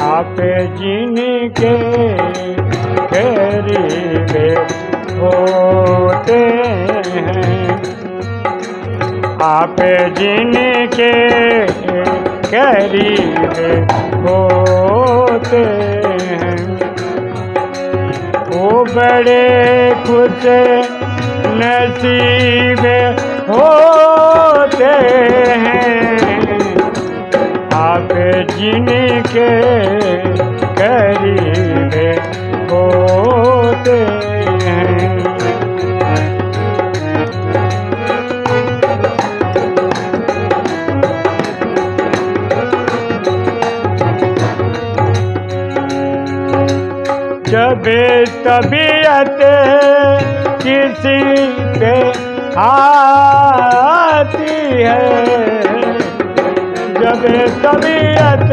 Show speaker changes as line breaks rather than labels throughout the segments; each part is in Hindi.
आप जिनके करीबे होते हैं। आप जिनके करीबे होते हैं। वो बड़े खुश नसीबे होते हैं। आप जिनके करीबे होते हैं। जब तबीयत किसी पे आती है जब तबीयत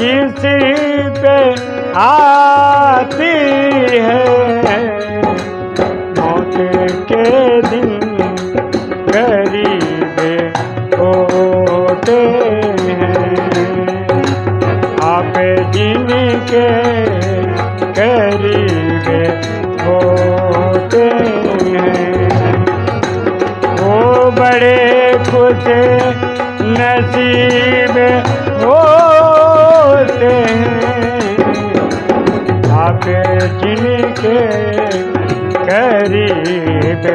किसी पे आती है। मौत के दिन करीब होते हैं। आप जिनके करीब होते हैं। वो बड़े खुश नसीब होते आप जिनके करीब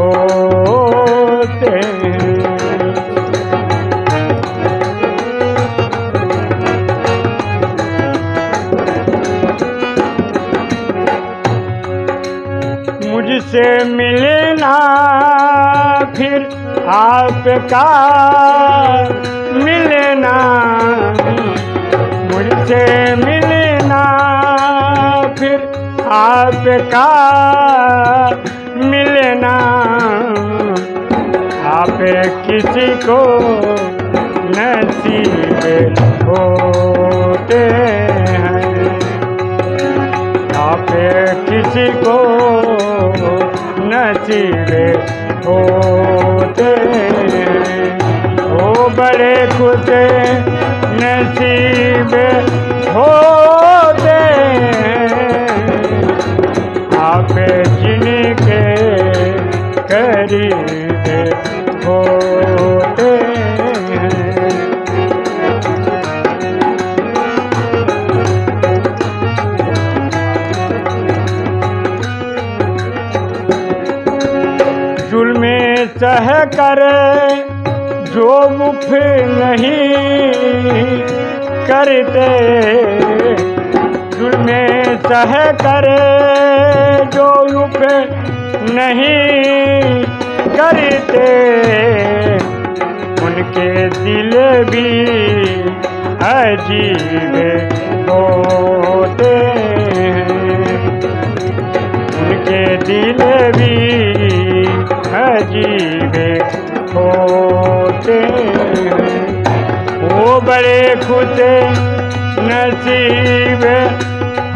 होते मुझसे मिलना फिर आपका मिलना, मुझसे मिलना, फिर आपका मिलना। आप किसी को नसीब होते हैं। आप किसी को नसीबे होते ओ बड़े खुद नसीब होते सह कर जो मुफ नहीं करते। जुल्म सह कर जो मुफ नहीं करते। उनके दिल भी अजीब होते अजीब होते वो बड़े खुश नसीब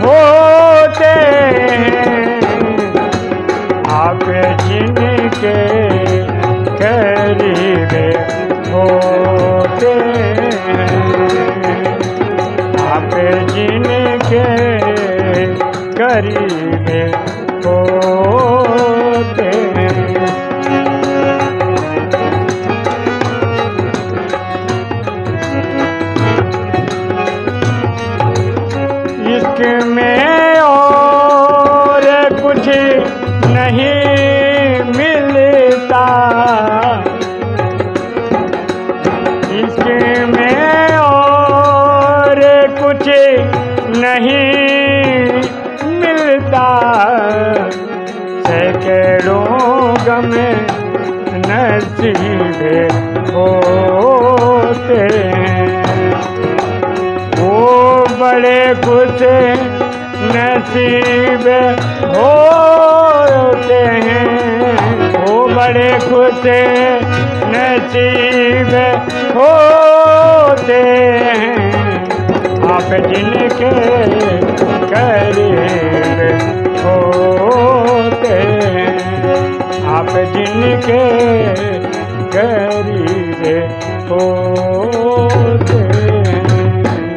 होते आप जिनके करीब होते आप जिनके करीब नहीं मिलता। इसमें और कुछ नहीं मिलता। सैकड़ों गम नसीबे होते वो बड़े खुश नसीब बड़े खुश नसीब होते आप जिनके करीब होते आप जिनके करीब हो।